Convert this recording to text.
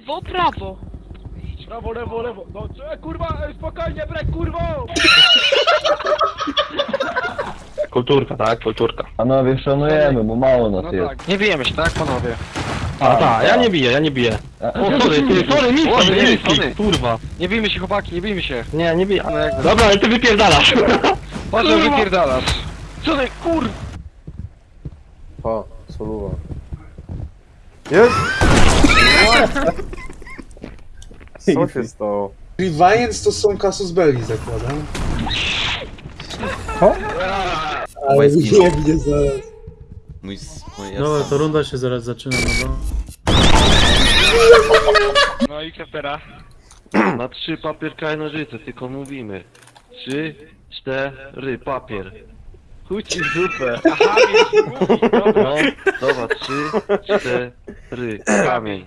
Lewo, prawo. Prawo, lewo, lewo. No, e, kurwa, e, spokojnie, brek, kurwo! Kulturka, tak, kulturka. Panowie, szanujemy, bo mało nas No jest. tak. Nie bijemy się, tak panowie? A, tak, ja nie biję, ja nie biję. O, sorry, ty, sorry, nic, Sorry, nic, sorry. kurwa. Nie bijmy się chłopaki, nie bijmy się. Nie, nie biję. No jak Dobra, ale ty wypierdalasz. Patrz, że wypierdalasz. Co ty, kur... Pa, soluwa. Jest! Co się stało? Reviance to są Casus Belli, zakładam. Ale nie mnie zaraz. Mój, mój Dobra, to runda się zaraz zaczyna, no bo... No i kapera. Na trzy papier, kaj, nożyce, tylko mówimy. Trzy, cztery, papier. Chuj ci w dupę. Aha, więc mówisz, dobra. No, dobra, trzy, cztery, kamień.